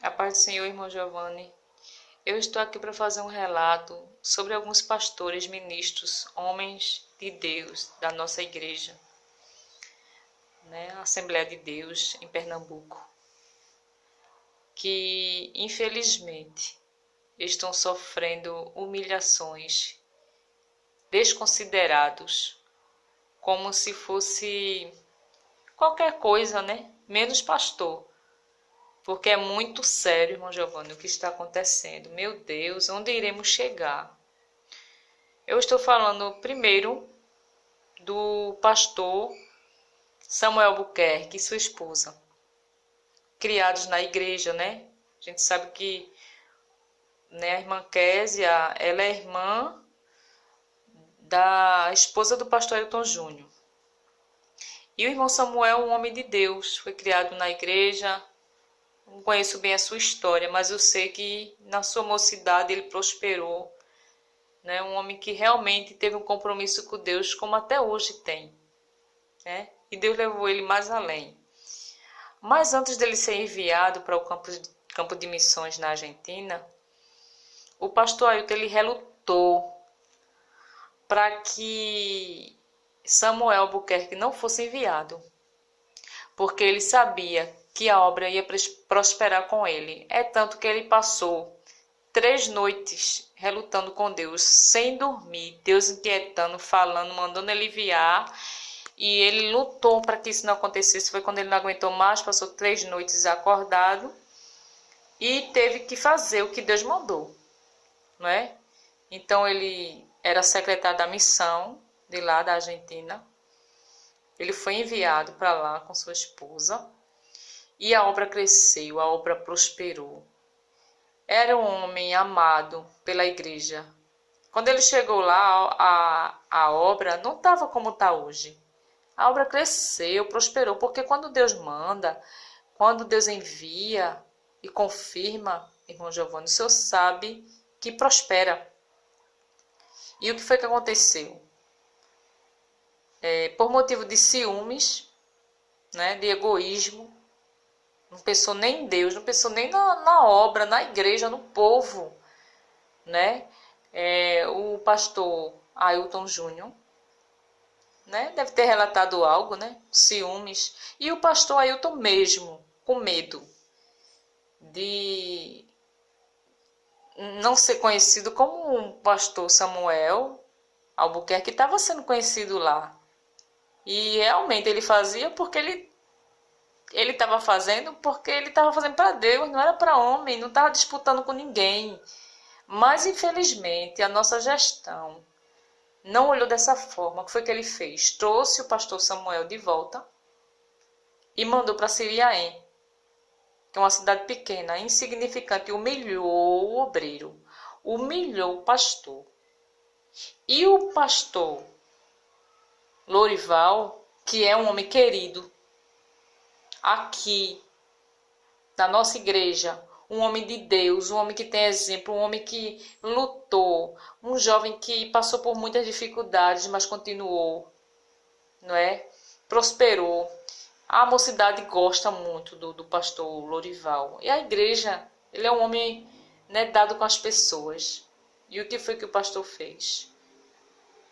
A paz do Senhor, irmão Giovanni. Eu estou aqui para fazer um relato sobre alguns pastores, ministros, homens de Deus da nossa igreja, né, Assembleia de Deus em Pernambuco, que infelizmente estão sofrendo humilhações, desconsiderados, como se fosse qualquer coisa, né? Menos pastor porque é muito sério, irmão Giovanni, o que está acontecendo. Meu Deus, onde iremos chegar? Eu estou falando primeiro do pastor Samuel Buquerque e sua esposa, criados na igreja, né? A gente sabe que né, a irmã Késia, ela é irmã da esposa do pastor Elton Júnior. E o irmão Samuel, um homem de Deus, foi criado na igreja, não conheço bem a sua história, mas eu sei que na sua mocidade ele prosperou. Né? Um homem que realmente teve um compromisso com Deus, como até hoje tem. Né? E Deus levou ele mais além. Mas antes dele ser enviado para o campo de, campo de missões na Argentina, o pastor Ailton ele relutou para que Samuel Albuquerque não fosse enviado, porque ele sabia que a obra ia prosperar com ele. É tanto que ele passou três noites relutando com Deus, sem dormir, Deus inquietando, falando, mandando ele enviar. E ele lutou para que isso não acontecesse. Foi quando ele não aguentou mais, passou três noites acordado e teve que fazer o que Deus mandou, não é? Então ele era secretário da missão de lá da Argentina. Ele foi enviado para lá com sua esposa e a obra cresceu, a obra prosperou. Era um homem amado pela igreja. Quando ele chegou lá, a, a obra não estava como está hoje. A obra cresceu, prosperou, porque quando Deus manda, quando Deus envia e confirma, irmão Giovanni, o senhor sabe que prospera. E o que foi que aconteceu? É, por motivo de ciúmes, né, de egoísmo, não pensou nem em Deus, não pensou nem na, na obra, na igreja, no povo, né? É, o pastor Ailton Júnior, né? Deve ter relatado algo, né? Ciúmes. E o pastor Ailton mesmo, com medo de não ser conhecido como um pastor Samuel Albuquerque estava sendo conhecido lá. E realmente ele fazia porque ele ele estava fazendo porque ele estava fazendo para Deus, não era para homem, não estava disputando com ninguém. Mas infelizmente a nossa gestão não olhou dessa forma. O que foi que ele fez? Trouxe o pastor Samuel de volta e mandou para Siriaém, que é uma cidade pequena, insignificante, humilhou o obreiro, humilhou o pastor. E o pastor Lorival, que é um homem querido, aqui na nossa igreja um homem de Deus, um homem que tem exemplo, um homem que lutou, um jovem que passou por muitas dificuldades, mas continuou, não é? Prosperou. A mocidade gosta muito do, do pastor Lorival. E a igreja, ele é um homem né, dado com as pessoas. E o que foi que o pastor fez?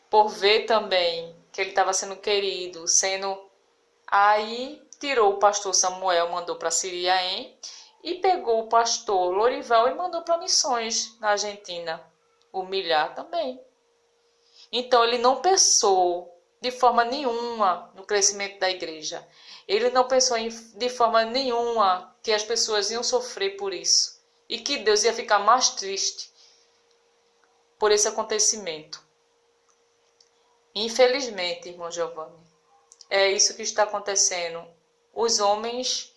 Por ver também que ele estava sendo querido, sendo. Aí tirou o pastor Samuel, mandou para Siriaém e pegou o pastor Lorival e mandou para missões na Argentina. Humilhar também. Então ele não pensou de forma nenhuma no crescimento da igreja. Ele não pensou em, de forma nenhuma que as pessoas iam sofrer por isso e que Deus ia ficar mais triste por esse acontecimento. Infelizmente, irmão Giovanni, é isso que está acontecendo os homens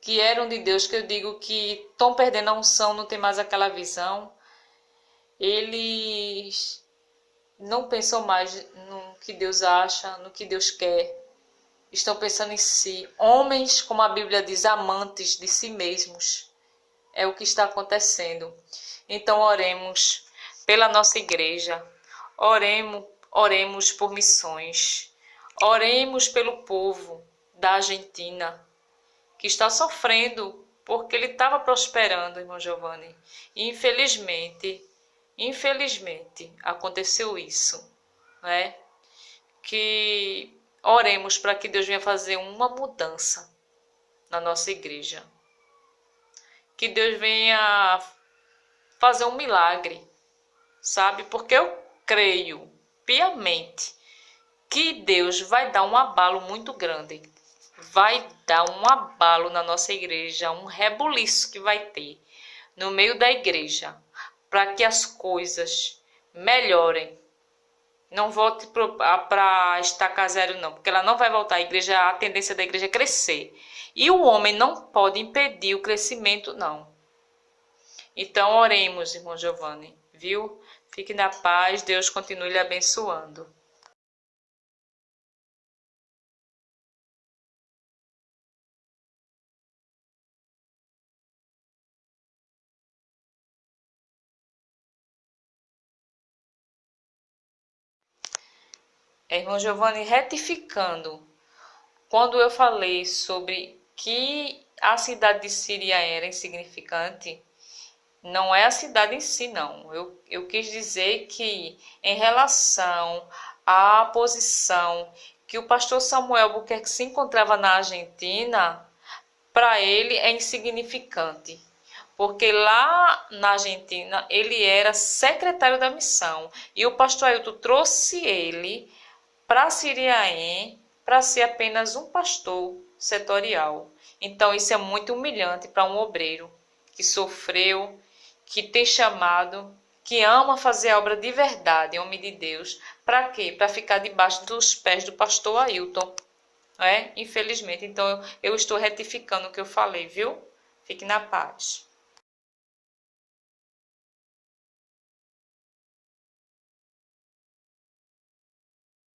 que eram de Deus, que eu digo que estão perdendo a unção, não tem mais aquela visão, eles não pensam mais no que Deus acha, no que Deus quer. Estão pensando em si. Homens, como a Bíblia diz, amantes de si mesmos. É o que está acontecendo. Então, oremos pela nossa igreja. Oremos, oremos por missões. Oremos pelo povo da Argentina, que está sofrendo porque ele estava prosperando, irmão Giovanni. E infelizmente, infelizmente, aconteceu isso, né? Que oremos para que Deus venha fazer uma mudança na nossa igreja. Que Deus venha fazer um milagre, sabe? Porque eu creio piamente que Deus vai dar um abalo muito grande vai dar um abalo na nossa igreja, um rebuliço que vai ter no meio da igreja, para que as coisas melhorem. Não volte para estacar zero, não, porque ela não vai voltar. A igreja, a tendência da igreja é crescer. E o homem não pode impedir o crescimento, não. Então, oremos, irmão Giovanni, viu? Fique na paz, Deus continue lhe abençoando. Irmão Giovanni, retificando, quando eu falei sobre que a cidade de Síria era insignificante, não é a cidade em si, não. Eu, eu quis dizer que, em relação à posição que o pastor Samuel Buquerque se encontrava na Argentina, para ele é insignificante. Porque lá na Argentina ele era secretário da missão e o pastor Ailton trouxe ele para Siriaém para ser apenas um pastor setorial. Então isso é muito humilhante para um obreiro que sofreu, que tem chamado, que ama fazer a obra de verdade, homem de Deus. Para quê? Para ficar debaixo dos pés do pastor Ailton. É? Infelizmente. Então eu estou retificando o que eu falei, viu? Fique na paz.